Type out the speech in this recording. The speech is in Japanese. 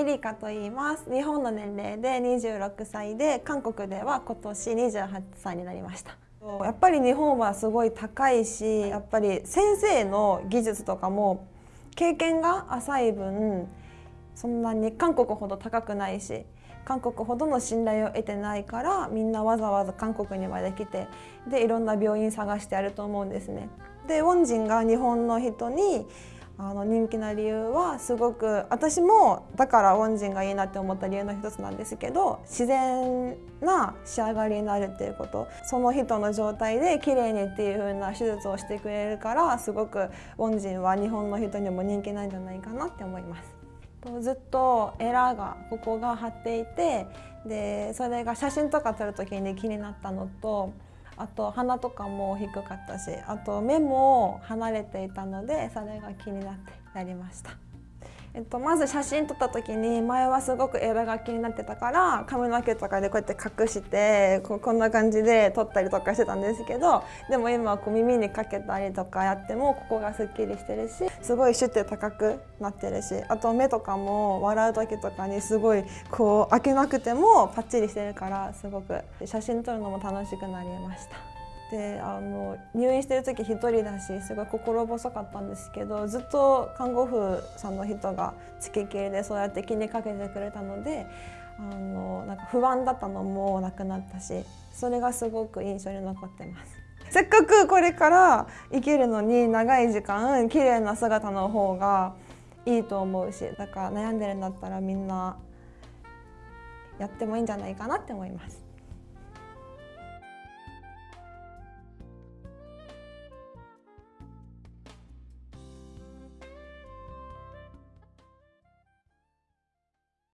エリカと言います日本の年齢で26歳で韓国では今年28歳になりましたやっぱり日本はすごい高いしやっぱり先生の技術とかも経験が浅い分そんなに韓国ほど高くないし韓国ほどの信頼を得てないからみんなわざわざ韓国にまで来てでいろんな病院探してやると思うんですね。でウォンジンが日本の人にあの人気な理由はすごく私もだからウォンジンがいいなって思った理由の一つなんですけど自然な仕上がりになるっていうことその人の状態で綺麗にっていう風な手術をしてくれるからすごくウォンジンは日本の人にも人気なんじゃないかなって思います。ずっとエラーがここが張っていてでそれが写真とか撮る時に気になったのとあと鼻とかも低かったしあと目も離れていたのでそれが気になってやりました。えっと、まず写真撮った時に前はすごくエラが気になってたから髪の毛とかでこうやって隠してここんな感じで撮ったりとかしてたんですけどでも今はこう耳にかけたりとかやってもここがすっきりしてるしすごいシュッて高くなってるしあと目とかも笑う時とかにすごいこう開けなくてもパッチリしてるからすごく写真撮るのも楽しくなりました。であの入院してる時一人だしすごい心細かったんですけどずっと看護婦さんの人が付きっきりでそうやって気にかけてくれたのであのなんか不安だったのもなくなったしそれがすごく印象に残ってます。せっかくこれから生きるのに長い時間綺麗な姿の方がいいと思うしだから悩んでるんだったらみんなやってもいいんじゃないかなって思います。